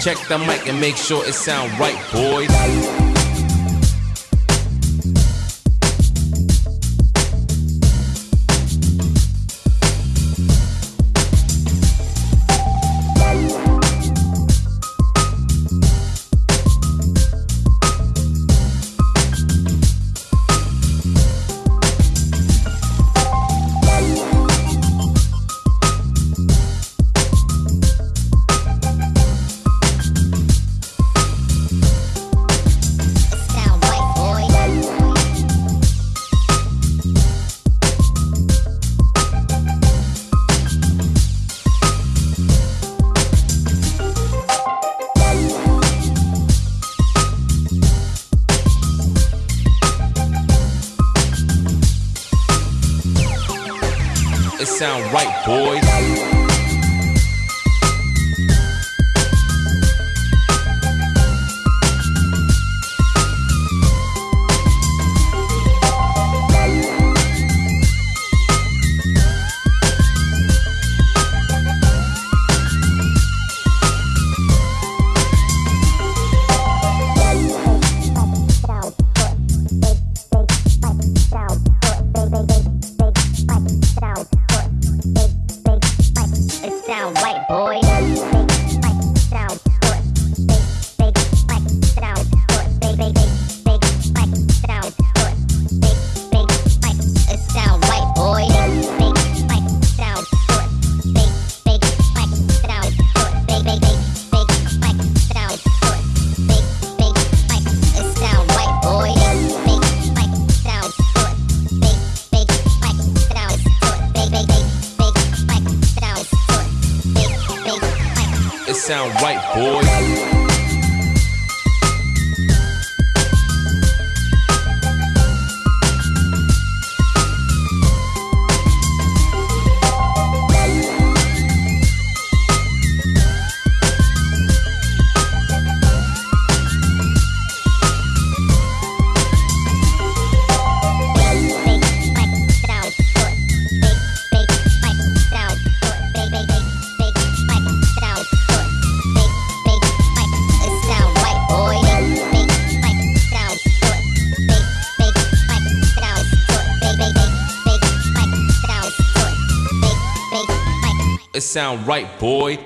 Check the mic and make sure it sound right, boys. It sound right, boys. Boy. Sound right, boys. It sound right, boy.